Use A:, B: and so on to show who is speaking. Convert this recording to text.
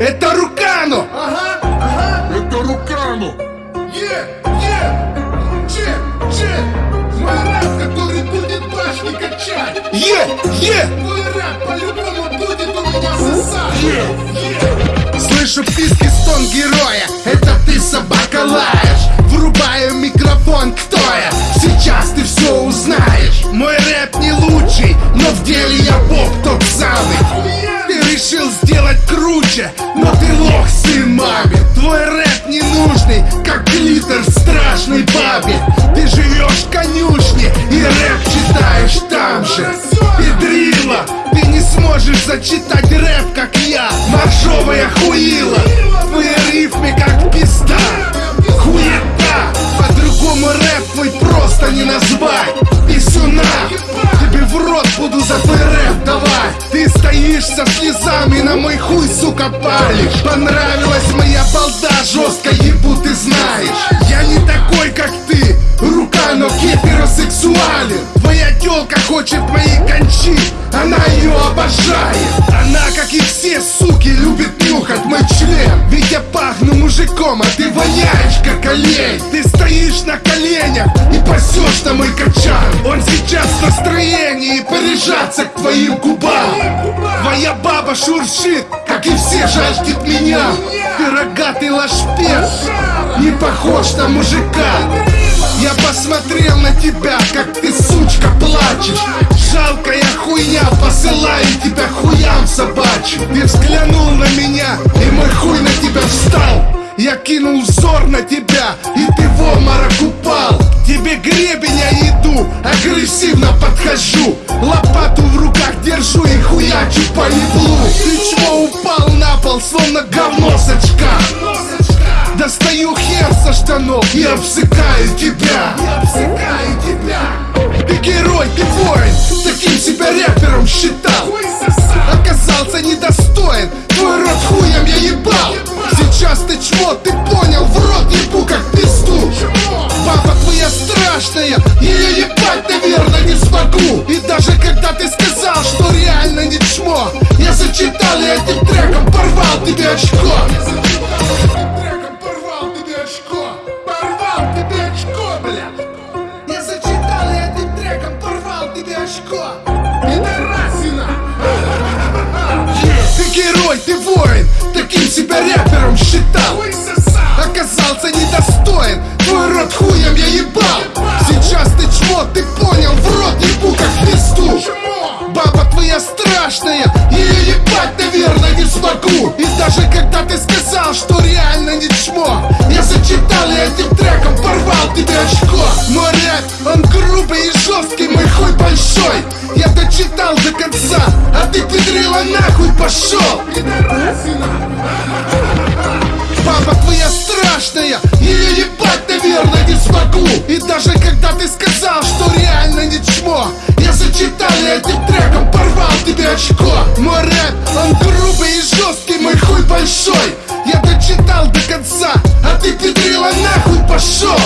A: Это Рукано!
B: Ага, ага.
C: Это Рукану!
B: Е, е. Че, че. Мой рэп, который будет башни качать.
A: Е! Е! Твой
B: рэп по-любому будет у меня сосать. Е, е.
A: Слышу писки стон героя Это ты, собака, лаешь круче Но ты лох, сын маме Твой рэп не нужный Как глиттер в страшной бабе. Ты живешь в конюшне И рэп читаешь там же.
B: Педрила
A: Ты не сможешь зачитать рэп, как я. Моржовая хуила стоишь со слезами на мой хуй, сука, палишь. Понравилась моя балда, жестко ебу, ты знаешь. Я не такой, как ты Рука, но гетеросексуален. Твоя тёлка хочет моей кончи Она ее обожает. Она, как и все суки, любит нюхать сейчас в настроении порежаться к твоим губам.
B: Твоя
A: баба шуршит, как и все жаждет меня.
B: Ты
A: рогатый лашпец,
B: не
A: похож на мужика. Я посмотрел на тебя, как ты, сучка, плачешь. Жалкая хуйня, посылаю тебя хуям собачьим. Ты взглянул на меня, и мой хуй на тебя встал. Я кинул взор на тебя, и ты в обморок упал. Тебе гребень агрессивно подхожу Лопату в руках держу и хуячу по еблу Ты чмо упал на пол, словно говно с очка Достаю хер со штанов и обсыкаю тебя Я обсекаю тебя. Ты герой, ты воин Таким себя рэпером считал. Оказался недостоин Твой рот хуем я ебал Сейчас ты чмо, ты понял твоя страшная Ее ебать, наверное, не смогу И даже когда ты сказал, что реально не чмо Я зачитал и этим треком порвал тебе очко очко.
B: Пидорасина.
A: Ты герой, ты воин Таким себя рэпером считал. Оказался недостоин Твой рот хуем я ебал Страшная, Ее ебать, наверное, не смогу. И даже когда ты сказал, что реально не чмо Я зачитал и этим треком порвал тебе очко. Мой рэп, он грубый и жесткий, мой хуй большой. Я дочитал до конца, а ты педрила нахуй пошел. Папа твоя страшная, ее ебать, наверное, не смогу. И даже когда ты сказал, что реально не чмо сочетание этим треком порвал тебе очко. Мой рэп, он грубый и жесткий, мой хуй большой. Я дочитал до конца, а ты педрила нахуй пошел.